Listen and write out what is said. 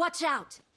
Watch out!